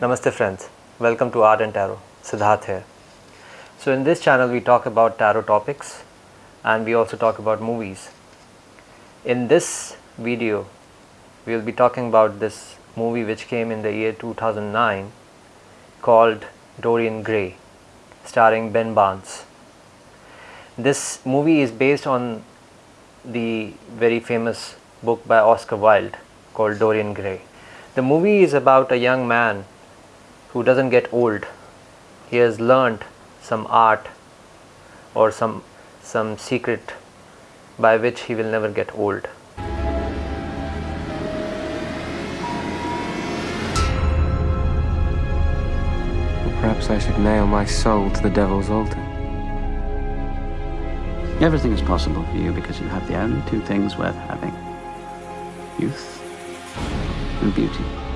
Namaste friends, welcome to Art and Tarot, Siddharth here. So in this channel we talk about tarot topics and we also talk about movies. In this video we will be talking about this movie which came in the year 2009 called Dorian Gray starring Ben Barnes. This movie is based on the very famous book by Oscar Wilde called Dorian Gray. The movie is about a young man who doesn't get old. He has learned some art or some some secret by which he will never get old. Perhaps I should nail my soul to the devil's altar. Everything is possible for you because you have the only two things worth having youth and beauty.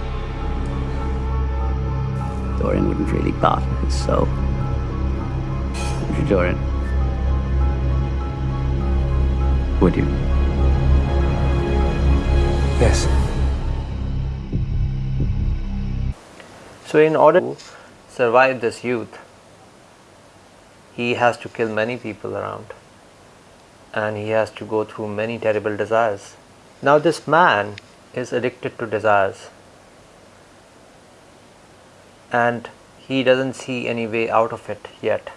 Dorian wouldn't really bother his soul. Would you, Dorian? Would you? Yes. So in order to survive this youth, he has to kill many people around and he has to go through many terrible desires. Now this man is addicted to desires and he doesn't see any way out of it yet.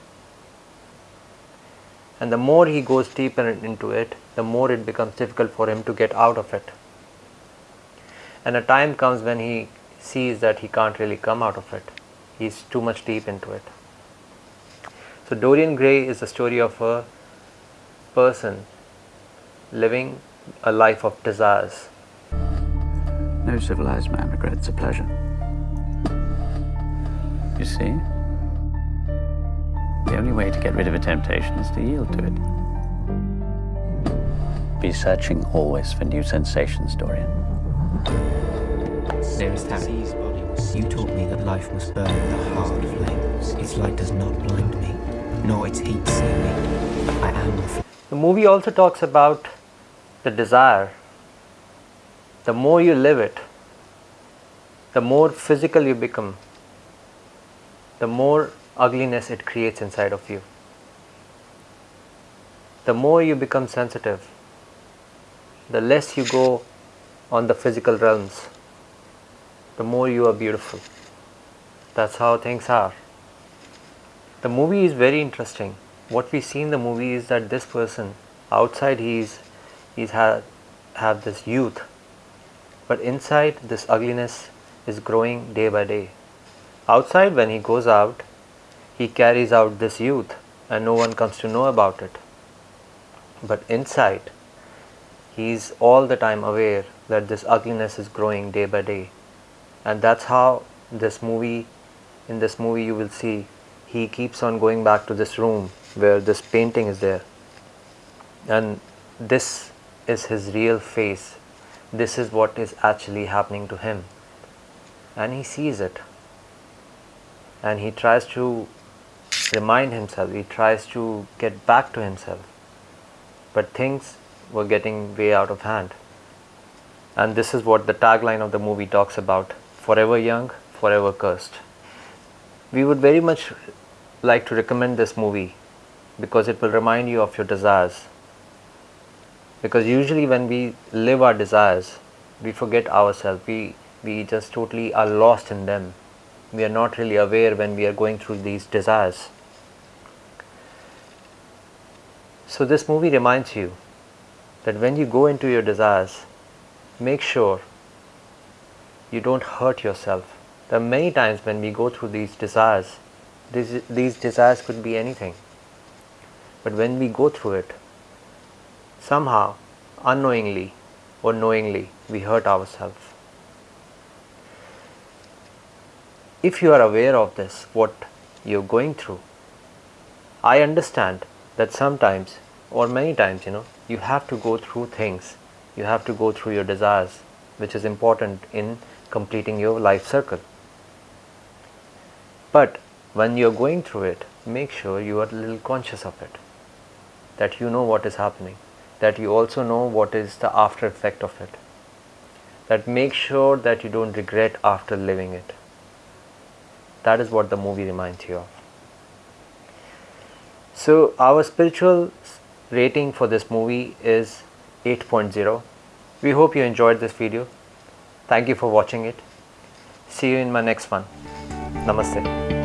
And the more he goes deeper into it, the more it becomes difficult for him to get out of it. And a time comes when he sees that he can't really come out of it. He's too much deep into it. So Dorian Gray is the story of a person living a life of desires. No civilized man regrets a pleasure. You see? The only way to get rid of a temptation is to yield to it. Be searching always for new sensations, Dorian. Dearest Harry, you taught me that life must burn with a hard flame. Its light does not blind me, nor its heat see me. I am the flame. The movie also talks about the desire. The more you live it, the more physical you become, the more ugliness it creates inside of you. The more you become sensitive, the less you go on the physical realms, the more you are beautiful. That's how things are. The movie is very interesting. What we see in the movie is that this person outside he's he's had have this youth, but inside this ugliness is growing day by day. Outside when he goes out, he carries out this youth and no one comes to know about it. But inside, he is all the time aware that this ugliness is growing day by day. And that's how this movie, in this movie you will see, he keeps on going back to this room where this painting is there. And this is his real face. This is what is actually happening to him. And he sees it. And he tries to remind himself, he tries to get back to himself. But things were getting way out of hand. And this is what the tagline of the movie talks about forever young, forever cursed. We would very much like to recommend this movie because it will remind you of your desires. Because usually when we live our desires, we forget ourselves, we, we just totally are lost in them. We are not really aware when we are going through these desires. So this movie reminds you that when you go into your desires, make sure you don't hurt yourself. There are many times when we go through these desires, these, these desires could be anything. But when we go through it, somehow, unknowingly or knowingly, we hurt ourselves. If you are aware of this, what you're going through, I understand that sometimes or many times, you know, you have to go through things, you have to go through your desires, which is important in completing your life circle. But when you're going through it, make sure you are a little conscious of it, that you know what is happening, that you also know what is the after effect of it, that make sure that you don't regret after living it. That is what the movie reminds you of. So, our spiritual rating for this movie is 8.0. We hope you enjoyed this video. Thank you for watching it. See you in my next one. Namaste.